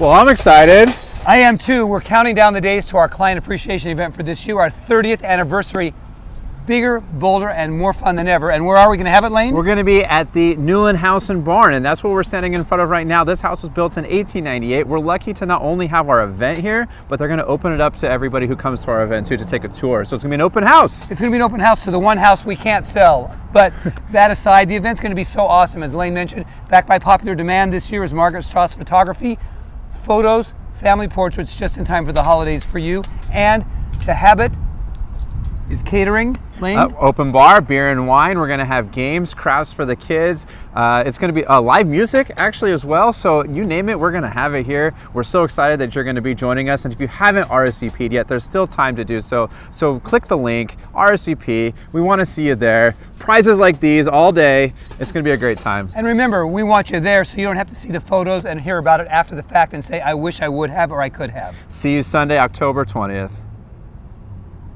Well, I'm excited. I am too. We're counting down the days to our client appreciation event for this year, our 30th anniversary. Bigger, bolder, and more fun than ever. And where are we going to have it, Lane? We're going to be at the Newland House and Barn, and that's what we're standing in front of right now. This house was built in 1898. We're lucky to not only have our event here, but they're going to open it up to everybody who comes to our event too to take a tour. So it's going to be an open house. It's going to be an open house to the one house we can't sell. But that aside, the event's going to be so awesome. As Lane mentioned, backed by popular demand this year is Margaret Strauss Photography. Photos, family portraits just in time for the holidays for you. And the habit is catering. Lane? Uh, open bar, beer and wine. We're going to have games, crafts for the kids. Uh, it's going to be uh, live music actually as well. So you name it, we're going to have it here. We're so excited that you're going to be joining us. And if you haven't RSVP'd yet, there's still time to do so. So click the link, RSVP. We want to see you there. Prizes like these all day. It's going to be a great time. And remember, we want you there so you don't have to see the photos and hear about it after the fact and say, I wish I would have or I could have. See you Sunday, October 20th.